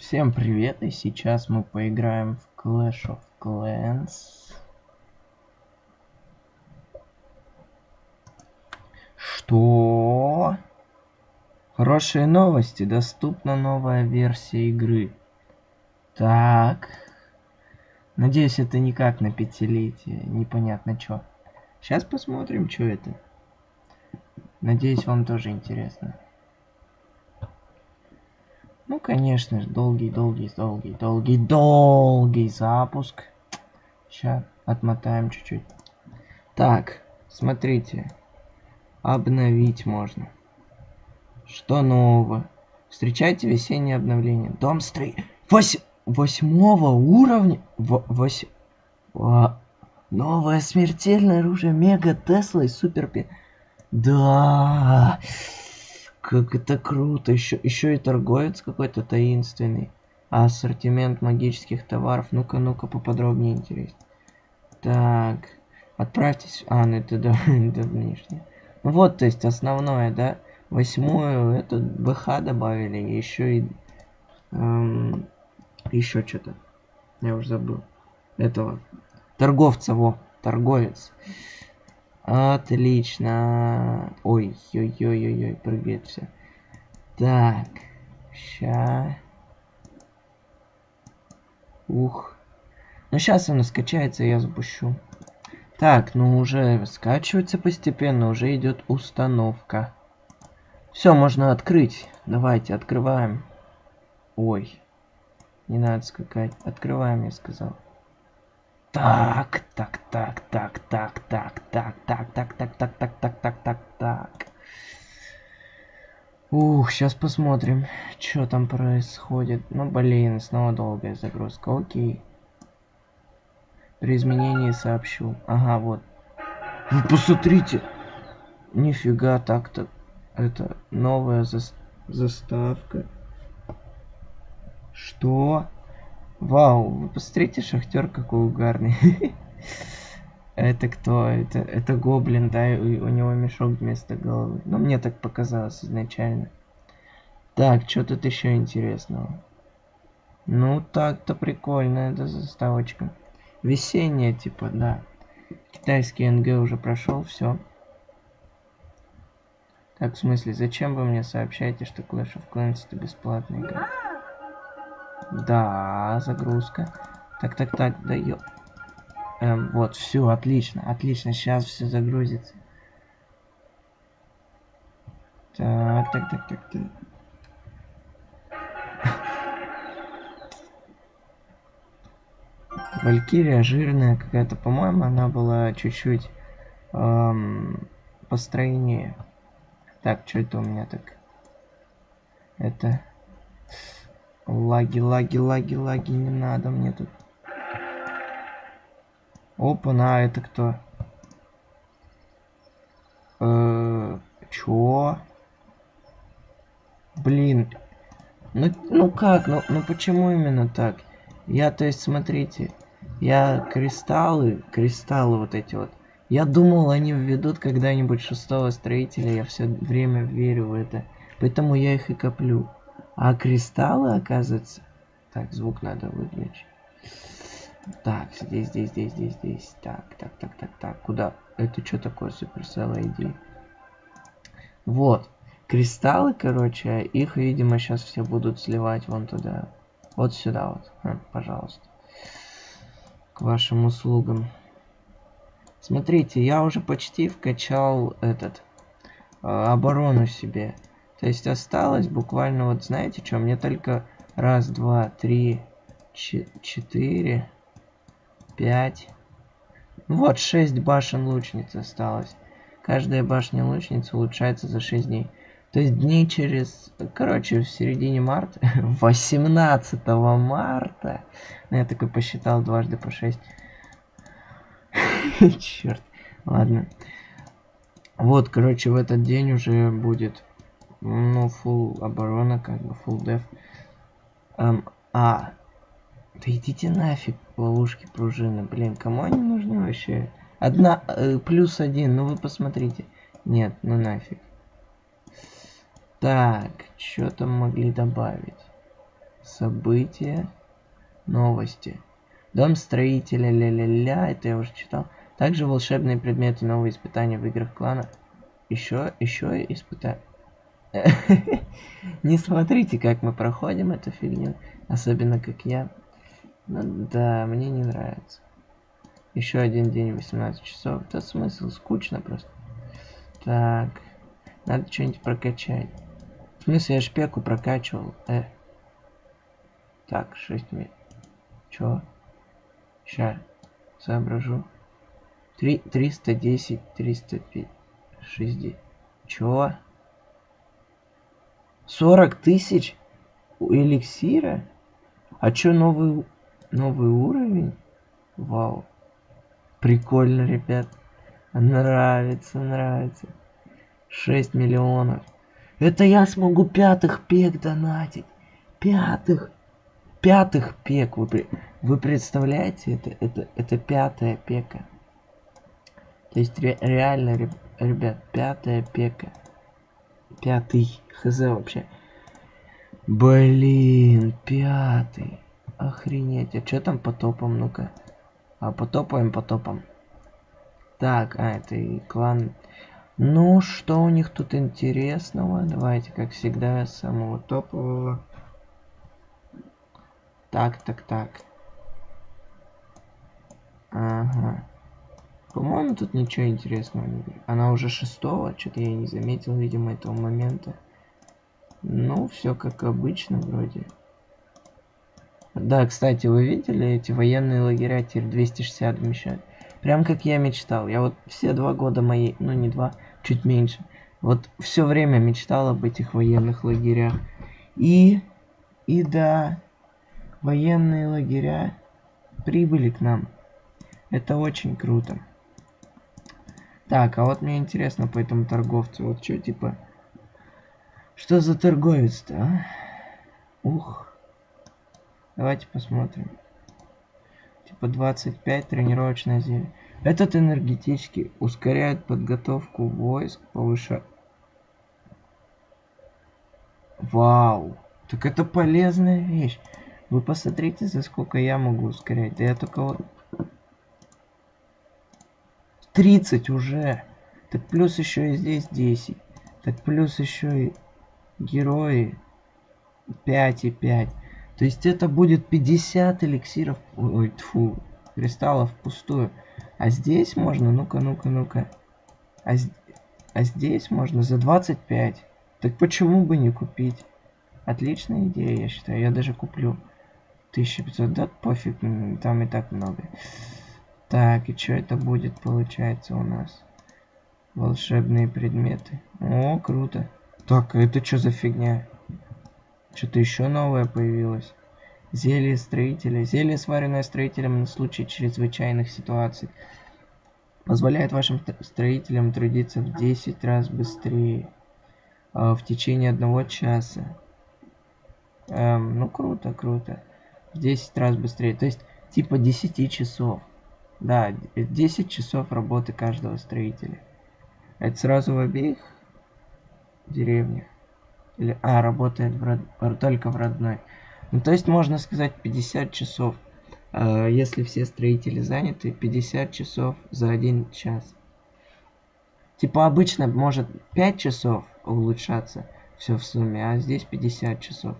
Всем привет, и сейчас мы поиграем в Clash of Clans. Что? Хорошие новости, доступна новая версия игры. Так. Надеюсь, это никак на пятилетие, непонятно что. Сейчас посмотрим, что это. Надеюсь, вам тоже интересно. Конечно же, долгий, долгий, долгий, долгий, долгий запуск. Сейчас отмотаем чуть-чуть. Так, смотрите. Обновить можно. Что нового? Встречайте весеннее обновление. Дом строи... Вось... Восьмого уровня? В... Вось... А... Новое смертельное оружие Мега Тесла и Супер. Да. Как это круто. Еще, еще и торговец какой-то таинственный. А ассортимент магических товаров. Ну-ка, ну-ка, поподробнее интересно. Так. Отправьтесь. А, ну это да, это внешне. Ну вот, то есть основное, да. Восьмую, это БХ добавили. Еще и... Эм, еще что-то. Я уже забыл. Этого. Торговца, во. Торговец. Отлично. Ой, ой, ой, ой, ой, прыгает все. Так, ща. Ух. Ну сейчас оно скачается, я запущу. Так, ну уже скачивается постепенно, уже идет установка. Все, можно открыть. Давайте, открываем. Ой, не надо скакать. Открываем, я сказал. Так, так, так, так, так, так, так, так, так, так, так, так, так, так, так, так. Ух, сейчас посмотрим, что там происходит. Ну, блин, снова долгая загрузка. Окей. При изменении сообщу. Ага, вот. Вы посмотрите. Нифига так-то. Это новая зас заставка. Что? Вау, вы посмотрите, шахтер какой угарный. Это кто? Это, это гоблин, да, у, у него мешок вместо головы. Ну, мне так показалось изначально. Так, что тут еще интересного? Ну, так-то прикольно, эта заставочка. Весенняя, типа, да. Китайский НГ уже прошел, все. Так, в смысле, зачем вы мне сообщаете, что Clash of Clans это бесплатная игра? Да, загрузка. Так, так, так, да ё... Эм, вот, все, отлично, отлично, сейчас все загрузится. Так, так, так, так, так. Валькирия жирная какая-то, по-моему, она была чуть-чуть эм, постройнее. Так, что это у меня так? Это Лаги, лаги, лаги, лаги, не надо мне тут. Опа, на, это кто? Э, чё? Блин. Ну, ну как? Ну, ну почему именно так? Я, то есть, смотрите. Я кристаллы, кристаллы вот эти вот. Я думал, они введут когда-нибудь шестого строителя. Я все время верю в это. Поэтому я их и коплю. А кристаллы, оказывается... Так, звук надо выключить. Так, здесь, здесь, здесь, здесь, здесь. Так, так, так, так, так. Куда? Это что такое Supercell ID? Вот. Кристаллы, короче, их, видимо, сейчас все будут сливать вон туда. Вот сюда вот. Хм, пожалуйста. К вашим услугам. Смотрите, я уже почти вкачал этот э, оборону себе. То есть осталось буквально, вот знаете что, мне только раз, два, три, четыре, пять, ну вот шесть башен лучниц осталось. Каждая башня лучницы улучшается за 6 дней. То есть дней через... Короче, в середине марта... 18 марта... Ну, я такой посчитал дважды по 6. Черт. Ладно. Вот, короче, в этот день уже будет ну, full оборона, как бы full def. Эм, а, да идите нафиг, ловушки пружины, блин, кому они нужны вообще? Одна, э, плюс один, ну вы посмотрите. Нет, ну нафиг. Так, что там могли добавить? События. Новости. Дом строителя, ля-ля-ля, это я уже читал. Также волшебные предметы, новые испытания в играх клана. Еще, еще испытания. Не смотрите, как мы проходим эту фигню. Особенно, как я. Ну да, мне не нравится. Еще один день, 18 часов. Это смысл, скучно просто. Так. Надо что-нибудь прокачать. В смысле, я шпеку прокачивал. Э. Так, 6 месяцев. Чё? Ща. Соображу. 3, 310, 305, 60. Чё? 40 тысяч эликсира? А чё новый, новый уровень? Вау. Прикольно, ребят. Нравится, нравится. 6 миллионов. Это я смогу пятых пек донатить. Пятых. Пятых пек. Вы, вы представляете? Это, это, это пятая пека. То есть ре, реально, ребят, пятая пека. Пятый. Хз вообще. Блин, пятый. Охренеть. А что там по топам? Ну-ка. А потопаем, потопом. Так, а, это и клан. Ну, что у них тут интересного? Давайте, как всегда, самого топового. Так, так, так. Ага. По-моему, тут ничего интересного не будет. Она уже шестого, что-то я не заметил, видимо, этого момента. Ну, все как обычно вроде. Да, кстати, вы видели эти военные лагеря теперь 260 вмещают? Прям как я мечтал. Я вот все два года мои, ну не два, чуть меньше. Вот все время мечтал об этих военных лагерях. И, и да, военные лагеря прибыли к нам. Это очень круто. Так, а вот мне интересно по этому торговцу. Вот что, типа... Что за торговец-то, а? Ух. Давайте посмотрим. Типа 25 тренировочное зелье. Этот энергетический ускоряет подготовку войск, повышает... Вау! Так это полезная вещь. Вы посмотрите, за сколько я могу ускорять. Да я только вот... 30 уже. Так плюс еще и здесь 10. Так плюс еще и герои 5 и 5. То есть это будет 50 эликсиров, ой, тьфу, кристаллов пустую. А здесь можно, ну-ка, ну-ка, ну-ка. А, а здесь можно за 25. Так почему бы не купить? Отличная идея, я считаю. Я даже куплю 1500. Да пофиг, там и так много. Так, и что это будет, получается, у нас? Волшебные предметы. О, круто. Так, а это что за фигня? Что-то еще новое появилось. Зелье строителя. Зелье, сваренное строителем на случай чрезвычайных ситуаций. Позволяет вашим строителям трудиться в 10 раз быстрее. Э, в течение одного часа. Эм, ну, круто, круто. В 10 раз быстрее. То есть, типа 10 часов. Да, 10 часов работы каждого строителя. Это сразу в обеих деревнях. Или, а, работает в род... только в родной. Ну, то есть, можно сказать, 50 часов. Э, если все строители заняты, 50 часов за один час. Типа, обычно может 5 часов улучшаться все в сумме, а здесь 50 часов.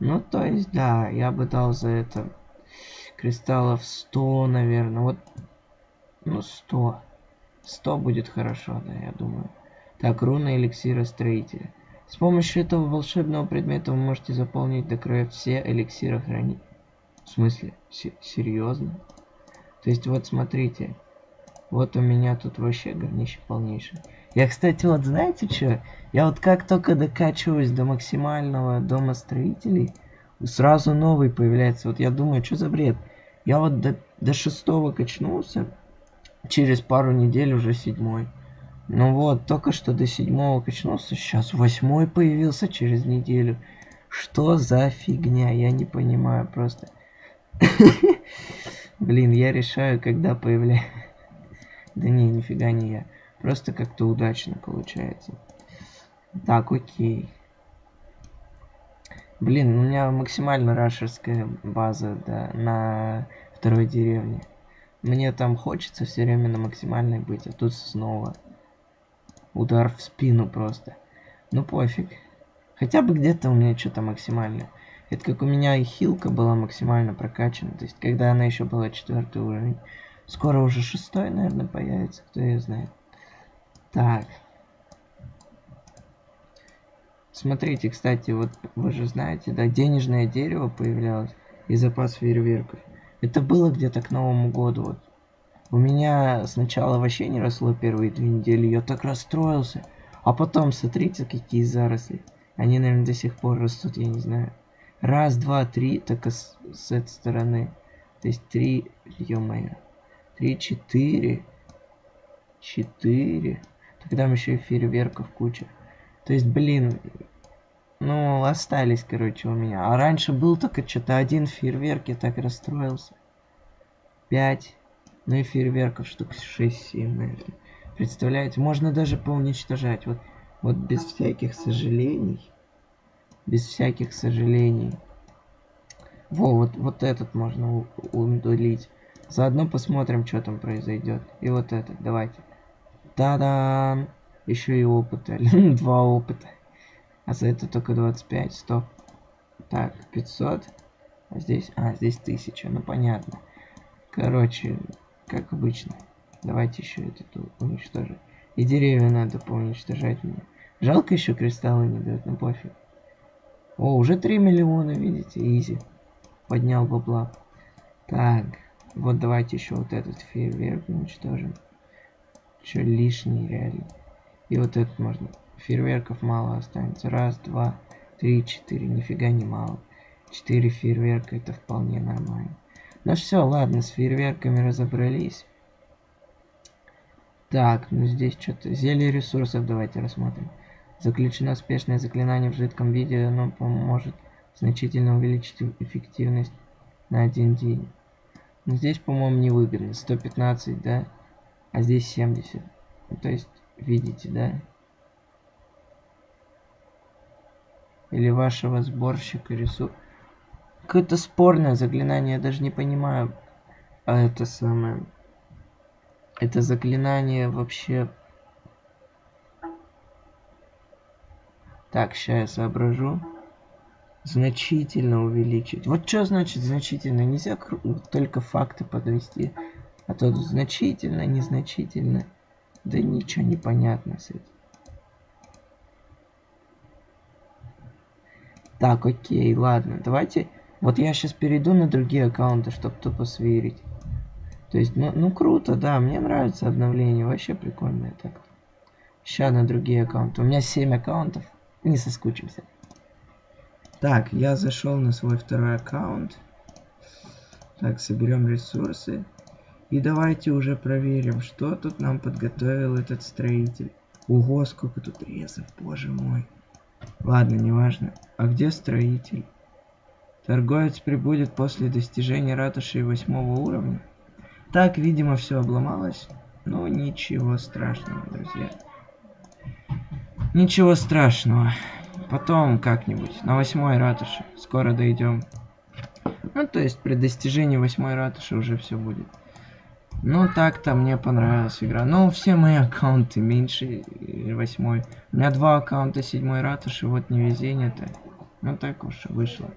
Ну, то есть, да, я бы дал за это кристаллов 100, наверное. Вот, ну, 100. 100 будет хорошо, да, я думаю. Так, руна эликсира строителя. С помощью этого волшебного предмета вы можете заполнить до края все эликсиры хранить. В смысле? Серьезно? То есть вот смотрите. Вот у меня тут вообще говнище полнейшее. Я, кстати, вот знаете что? Я вот как только докачиваюсь до максимального дома строителей, сразу новый появляется. Вот я думаю, что за бред? Я вот до, до шестого качнулся, через пару недель уже седьмой. Ну вот, только что до седьмого качнулся, сейчас восьмой появился через неделю. Что за фигня? Я не понимаю просто. Блин, я решаю, когда появляется. Да не, нифига не я. Просто как-то удачно получается. Так, окей. Блин, у меня максимально рашерская база, да, на второй деревне. Мне там хочется все время на максимальной быть, а тут снова удар в спину просто. Ну пофиг. Хотя бы где-то у меня что-то максимальное. Это как у меня и хилка была максимально прокачана. То есть, когда она еще была четвертый уровень. Скоро уже шестой, наверное, появится, кто ее знает. Так. Смотрите, кстати, вот вы же знаете, да, денежное дерево появлялось и запас фейерверков. Это было где-то к Новому году. Вот. У меня сначала вообще не росло первые две недели, я так расстроился. А потом, смотрите, какие заросли. Они, наверное, до сих пор растут, я не знаю. Раз, два, три, только с, с этой стороны. То есть три, ё-моё. Три, четыре. Четыре. Тогда еще и фейерверков куча. То есть, блин, ну, остались, короче, у меня. А раньше был только что-то один фейерверк, я так расстроился. Пять. Ну и фейерверков штук 6-7, наверное. Представляете, можно даже поуничтожать. Вот, вот без всяких сожалений. Без всяких сожалений. Во, вот, вот этот можно удалить. Заодно посмотрим, что там произойдет. И вот этот, давайте. Та-дам! Еще и опыта. Два опыта. А за это только 25. Стоп. Так, 500. А здесь... А, здесь 1000. Ну, понятно. Короче, как обычно. Давайте еще этот уничтожим. И деревья надо поуничтожать мне. Жалко еще кристаллы не дают, ну пофиг. О, уже 3 миллиона, видите, изи. Поднял бабла. Так, вот давайте еще вот этот фейерверк уничтожим. Еще лишний реально. И вот этот можно. Фейерверков мало останется. Раз, два, три, четыре. Нифига не мало. Четыре фейерверка это вполне нормально. Ну все, ладно, с фейерверками разобрались. Так, ну здесь что-то... Зелье ресурсов давайте рассмотрим. Заключено успешное заклинание в жидком виде, оно поможет значительно увеличить эффективность на один день. Но здесь, по-моему, невыгодно. 115, да? А здесь 70. Ну, то есть, видите, да? Или вашего сборщика ресурсов. Какое-то спорное заклинание, я даже не понимаю. А это самое... Это заклинание вообще... Так, сейчас я соображу. Значительно увеличить. Вот что значит значительно? Нельзя только факты подвести. А то значительно, незначительно. Да ничего не понятно с этим. Так, окей, ладно. Давайте вот я сейчас перейду на другие аккаунты, чтобы тупо сверить. То есть, ну, ну круто, да, мне нравится обновление, вообще прикольное так. Сейчас на другие аккаунты. У меня 7 аккаунтов, не соскучимся. Так, я зашел на свой второй аккаунт. Так, соберем ресурсы. И давайте уже проверим, что тут нам подготовил этот строитель. Ого, сколько тут резов, боже мой. Ладно, неважно. А где строитель? Торговец прибудет после достижения ратуши восьмого уровня. Так, видимо, все обломалось. Но ничего страшного, друзья. Ничего страшного. Потом как-нибудь. На восьмой ратуши. Скоро дойдем. Ну, то есть при достижении восьмой ратуши уже все будет. Ну, так-то мне понравилась игра. Ну, все мои аккаунты меньше восьмой. У меня два аккаунта седьмой ратуши, вот невезение-то. Ну, так уж вышло.